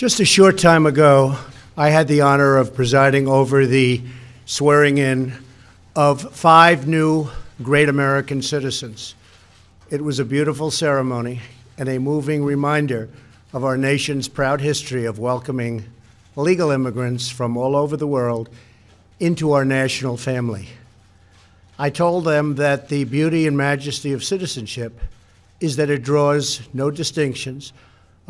Just a short time ago, I had the honor of presiding over the swearing in of five new great American citizens. It was a beautiful ceremony and a moving reminder of our nation's proud history of welcoming legal immigrants from all over the world into our national family. I told them that the beauty and majesty of citizenship is that it draws no distinctions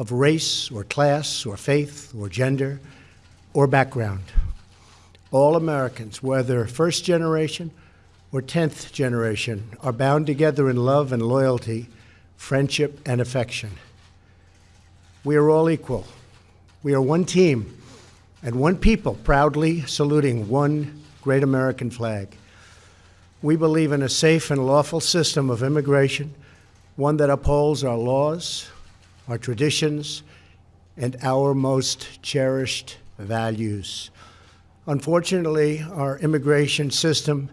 of race or class or faith or gender or background. All Americans, whether first generation or 10th generation, are bound together in love and loyalty, friendship and affection. We are all equal. We are one team and one people proudly saluting one great American flag. We believe in a safe and lawful system of immigration, one that upholds our laws, our traditions, and our most cherished values. Unfortunately, our immigration system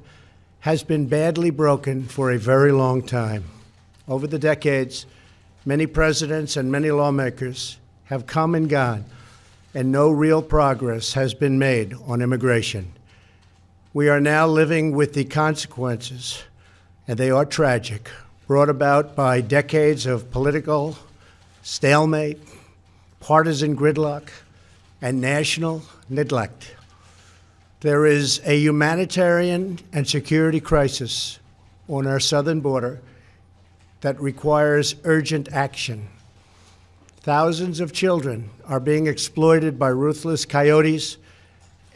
has been badly broken for a very long time. Over the decades, many presidents and many lawmakers have come and gone, and no real progress has been made on immigration. We are now living with the consequences, and they are tragic, brought about by decades of political stalemate, partisan gridlock, and national neglect. There is a humanitarian and security crisis on our southern border that requires urgent action. Thousands of children are being exploited by ruthless coyotes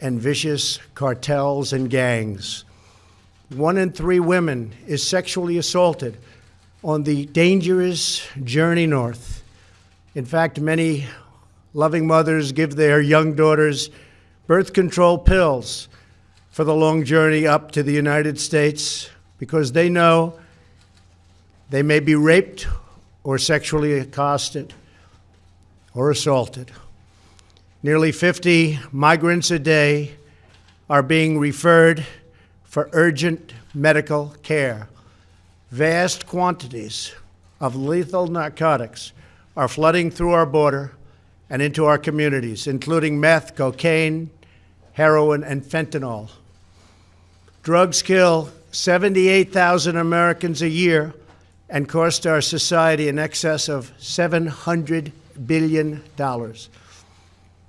and vicious cartels and gangs. One in three women is sexually assaulted on the dangerous journey north. In fact, many loving mothers give their young daughters birth control pills for the long journey up to the United States because they know they may be raped or sexually accosted or assaulted. Nearly 50 migrants a day are being referred for urgent medical care. Vast quantities of lethal narcotics are flooding through our border and into our communities, including meth, cocaine, heroin, and fentanyl. Drugs kill 78,000 Americans a year and cost our society in excess of $700 billion.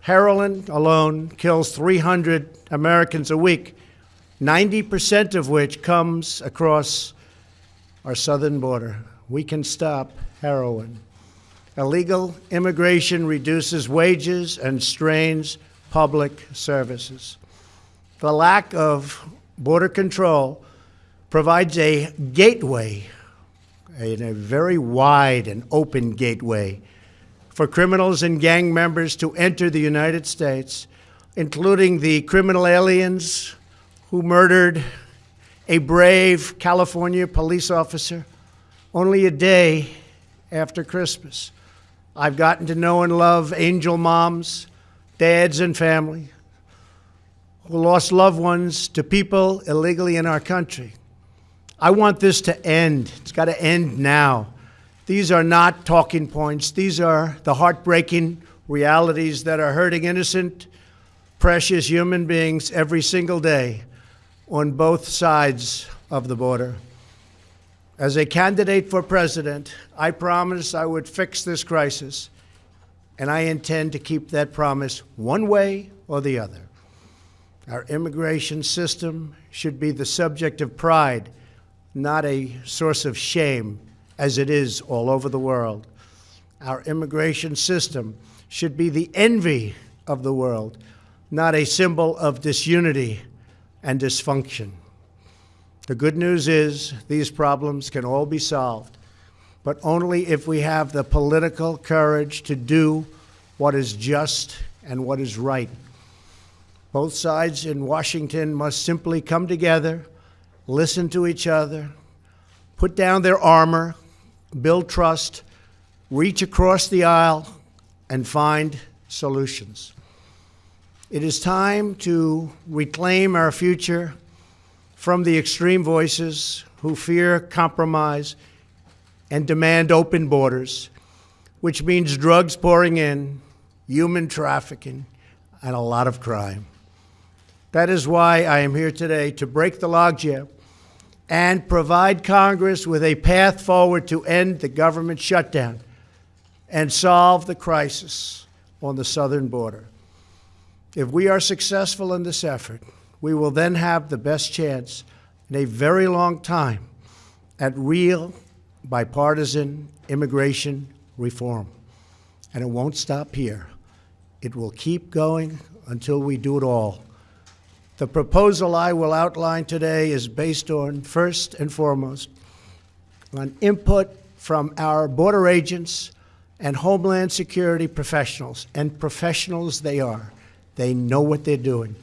Heroin alone kills 300 Americans a week, 90% of which comes across our southern border. We can stop heroin. Illegal immigration reduces wages and strains public services. The lack of border control provides a gateway, a, a very wide and open gateway, for criminals and gang members to enter the United States, including the criminal aliens who murdered a brave California police officer only a day after Christmas. I've gotten to know and love angel moms, dads, and family who lost loved ones to people illegally in our country. I want this to end. It's got to end now. These are not talking points. These are the heartbreaking realities that are hurting innocent, precious human beings every single day on both sides of the border. As a candidate for president, I promised I would fix this crisis, and I intend to keep that promise one way or the other. Our immigration system should be the subject of pride, not a source of shame, as it is all over the world. Our immigration system should be the envy of the world, not a symbol of disunity and dysfunction. The good news is these problems can all be solved, but only if we have the political courage to do what is just and what is right. Both sides in Washington must simply come together, listen to each other, put down their armor, build trust, reach across the aisle, and find solutions. It is time to reclaim our future from the extreme voices who fear compromise and demand open borders, which means drugs pouring in human trafficking, and a lot of crime. That is why I am here today to break the logjam and provide Congress with a path forward to end the government shutdown and solve the crisis on the southern border. If we are successful in this effort, we will then have the best chance in a very long time at real bipartisan immigration reform. And it won't stop here. It will keep going until we do it all. The proposal I will outline today is based on, first and foremost, on input from our border agents and Homeland Security professionals, and professionals they are. They know what they're doing.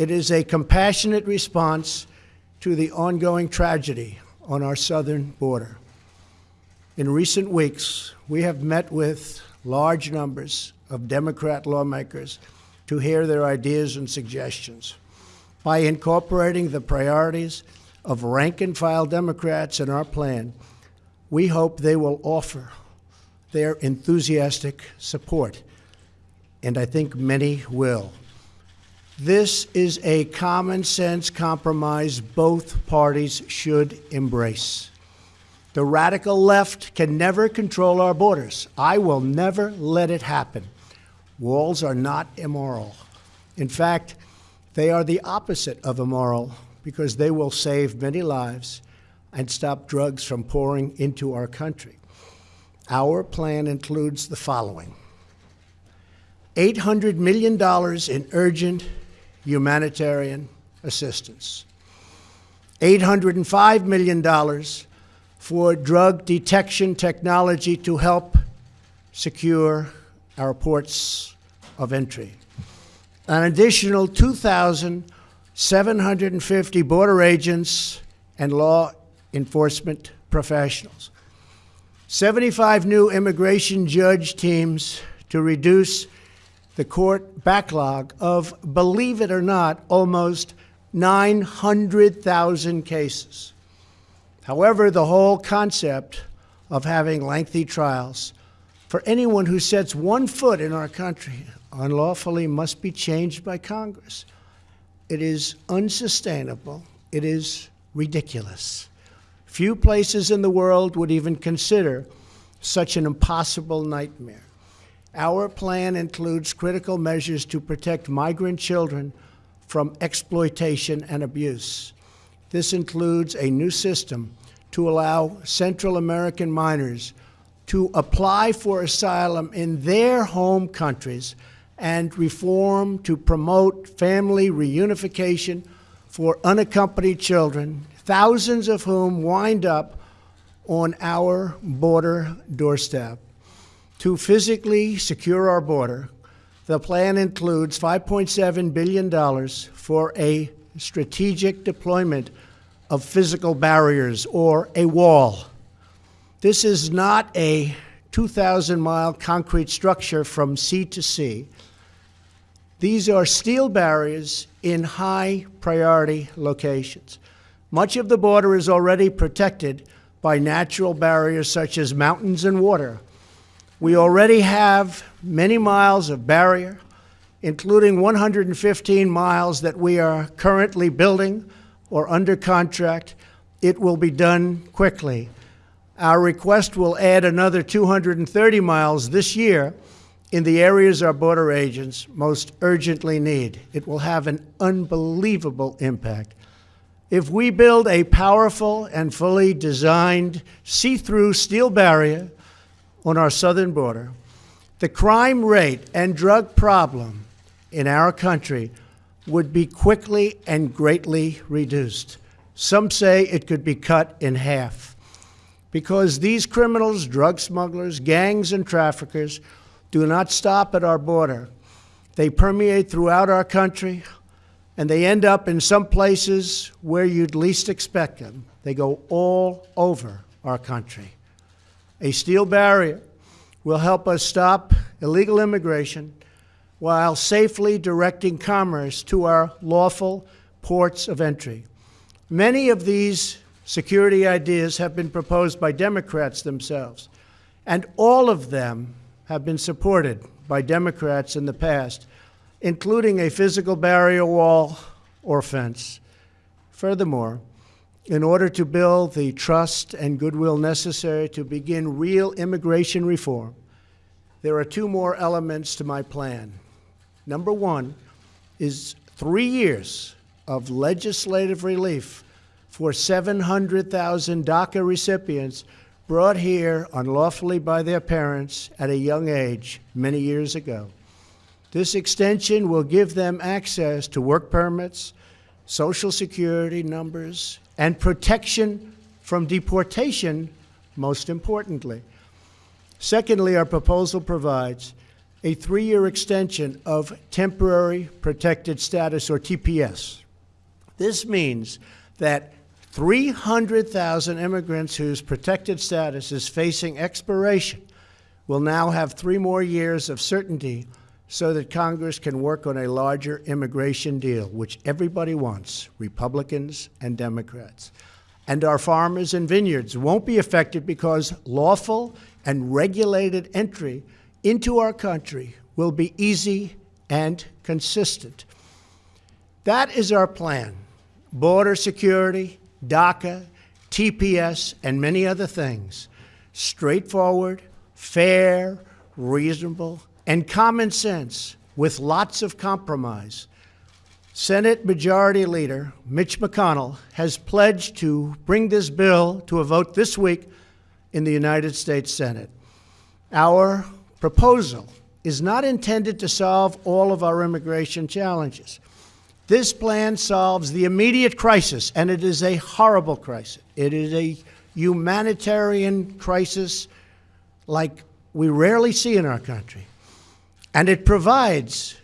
It is a compassionate response to the ongoing tragedy on our southern border. In recent weeks, we have met with large numbers of Democrat lawmakers to hear their ideas and suggestions. By incorporating the priorities of rank and file Democrats in our plan, we hope they will offer their enthusiastic support, and I think many will. This is a common sense compromise both parties should embrace. The radical left can never control our borders. I will never let it happen. Walls are not immoral. In fact, they are the opposite of immoral because they will save many lives and stop drugs from pouring into our country. Our plan includes the following $800 million in urgent humanitarian assistance, $805 million for drug detection technology to help secure our ports of entry, an additional 2,750 border agents and law enforcement professionals, 75 new immigration judge teams to reduce the court backlog of, believe it or not, almost 900,000 cases. However, the whole concept of having lengthy trials for anyone who sets one foot in our country unlawfully must be changed by Congress. It is unsustainable. It is ridiculous. Few places in the world would even consider such an impossible nightmare. Our plan includes critical measures to protect migrant children from exploitation and abuse. This includes a new system to allow Central American minors to apply for asylum in their home countries and reform to promote family reunification for unaccompanied children, thousands of whom wind up on our border doorstep. To physically secure our border, the plan includes $5.7 billion for a strategic deployment of physical barriers or a wall. This is not a 2,000 mile concrete structure from sea to sea. These are steel barriers in high priority locations. Much of the border is already protected by natural barriers such as mountains and water. We already have many miles of barrier, including 115 miles that we are currently building or under contract. It will be done quickly. Our request will add another 230 miles this year in the areas our border agents most urgently need. It will have an unbelievable impact. If we build a powerful and fully designed see through steel barrier on our southern border, the crime rate and drug problem in our country would be quickly and greatly reduced. Some say it could be cut in half. Because these criminals, drug smugglers, gangs, and traffickers do not stop at our border. They permeate throughout our country, and they end up in some places where you'd least expect them. They go all over our country. A steel barrier will help us stop illegal immigration while safely directing commerce to our lawful ports of entry. Many of these security ideas have been proposed by Democrats themselves, and all of them have been supported by Democrats in the past, including a physical barrier wall or fence. Furthermore, in order to build the trust and goodwill necessary to begin real immigration reform, there are two more elements to my plan. Number one is three years of legislative relief for 700,000 DACA recipients brought here unlawfully by their parents at a young age many years ago. This extension will give them access to work permits, social security numbers, and protection from deportation, most importantly. Secondly, our proposal provides a three year extension of temporary protected status, or TPS. This means that 300,000 immigrants whose protected status is facing expiration will now have three more years of certainty so that Congress can work on a larger immigration deal, which everybody wants, Republicans and Democrats. And our farmers and vineyards won't be affected because lawful and regulated entry into our country will be easy and consistent. That is our plan. Border security, DACA, TPS, and many other things. Straightforward, fair, reasonable, and common sense with lots of compromise. Senate Majority Leader Mitch McConnell has pledged to bring this bill to a vote this week in the United States Senate. Our proposal is not intended to solve all of our immigration challenges. This plan solves the immediate crisis, and it is a horrible crisis. It is a humanitarian crisis like we rarely see in our country. And it provides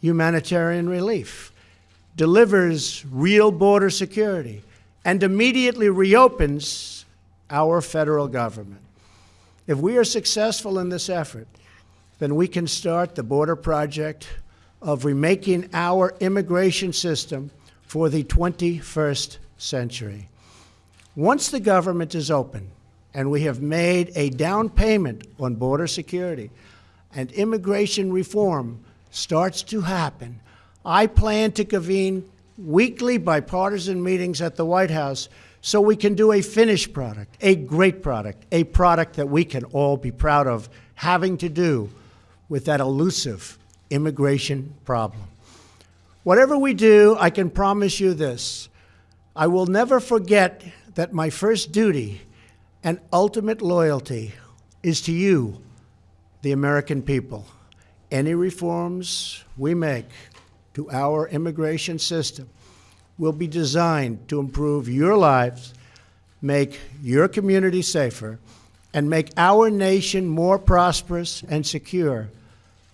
humanitarian relief, delivers real border security, and immediately reopens our federal government. If we are successful in this effort, then we can start the border project of remaking our immigration system for the 21st century. Once the government is open and we have made a down payment on border security and immigration reform starts to happen, I plan to convene weekly bipartisan meetings at the White House so we can do a finished product, a great product, a product that we can all be proud of having to do with that elusive immigration problem. Whatever we do, I can promise you this I will never forget that my first duty and ultimate loyalty is to you, the American people. Any reforms we make to our immigration system will be designed to improve your lives, make your community safer, and make our nation more prosperous and secure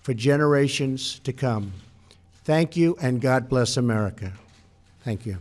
for generations to come. Thank you, and God bless America. Thank you.